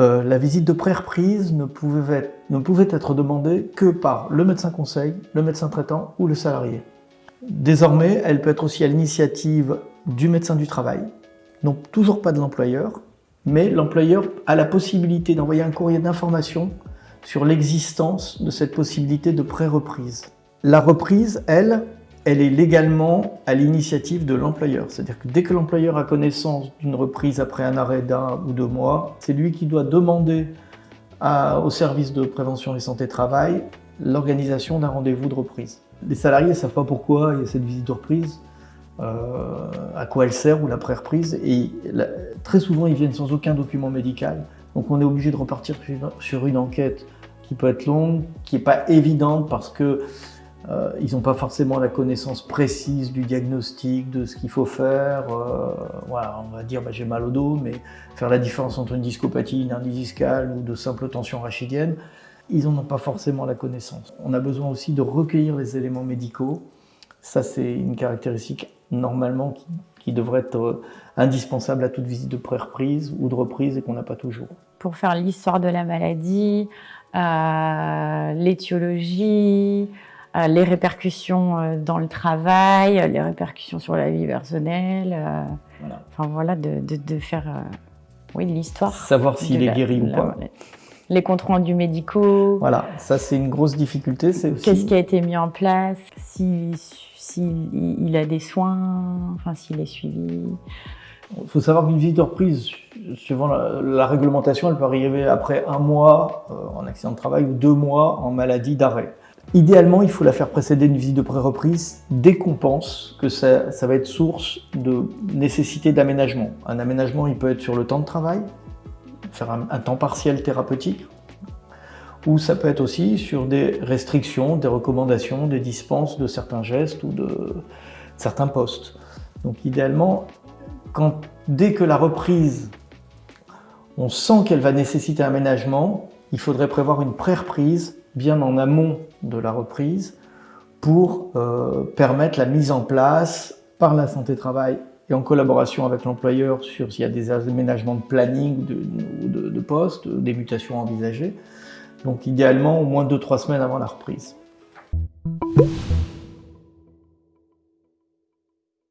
euh, la visite de pré-reprise ne, ne pouvait être demandée que par le médecin conseil, le médecin traitant ou le salarié. Désormais, elle peut être aussi à l'initiative du médecin du travail, donc toujours pas de l'employeur, mais l'employeur a la possibilité d'envoyer un courrier d'information sur l'existence de cette possibilité de pré-reprise. La reprise, elle, elle est légalement à l'initiative de l'employeur. C'est-à-dire que dès que l'employeur a connaissance d'une reprise après un arrêt d'un ou deux mois, c'est lui qui doit demander au service de prévention et santé travail l'organisation d'un rendez-vous de reprise. Les salariés ne savent pas pourquoi il y a cette visite de reprise, euh, à quoi elle sert ou la pré-reprise, et très souvent ils viennent sans aucun document médical. Donc on est obligé de repartir sur une enquête qui peut être longue, qui n'est pas évidente parce que euh, ils n'ont pas forcément la connaissance précise du diagnostic, de ce qu'il faut faire. Euh, voilà, on va dire bah, j'ai mal au dos, mais faire la différence entre une discopathie, une hernie discale ou de simple tension rachidienne, ils n'en ont pas forcément la connaissance. On a besoin aussi de recueillir les éléments médicaux. Ça, c'est une caractéristique normalement qui, devrait être euh, indispensable à toute visite de pré-reprise ou de reprise et qu'on n'a pas toujours. Pour faire l'histoire de la maladie, l'étiologie, les répercussions euh, dans le travail, les répercussions sur la vie personnelle. Euh, voilà. Enfin voilà, de, de, faire oui, l'histoire. Savoir s'il est guéri ou pas. Les comptes rendus médicaux. Voilà, ça c'est une grosse difficulté. Aussi... Qu'est-ce qui a été mis en place? S'il si, il a des soins, enfin s'il est suivi. Il faut savoir qu'une visite de reprise, suivant la, réglementation, elle peut arriver après un mois en accident de travail ou deux mois en maladie d'arrêt. Idéalement, il faut la faire précéder d'une visite de pré-reprise dès qu'on pense que ça, va être source de nécessité d'aménagement. Un aménagement, il peut être sur le temps de travail, faire un, temps partiel thérapeutique, ou ça peut être aussi sur des restrictions, des recommandations, des dispenses de certains gestes ou de certains postes. Donc idéalement, quand, dès que la reprise, on sent qu'elle va nécessiter un aménagement, il faudrait prévoir une pré-reprise bien en amont de la reprise pour euh, permettre la mise en place par la santé travail et en collaboration avec l'employeur sur s'il y a des aménagements de planning ou de, de, poste, des mutations envisagées. Donc idéalement au moins 2-3 semaines avant la reprise.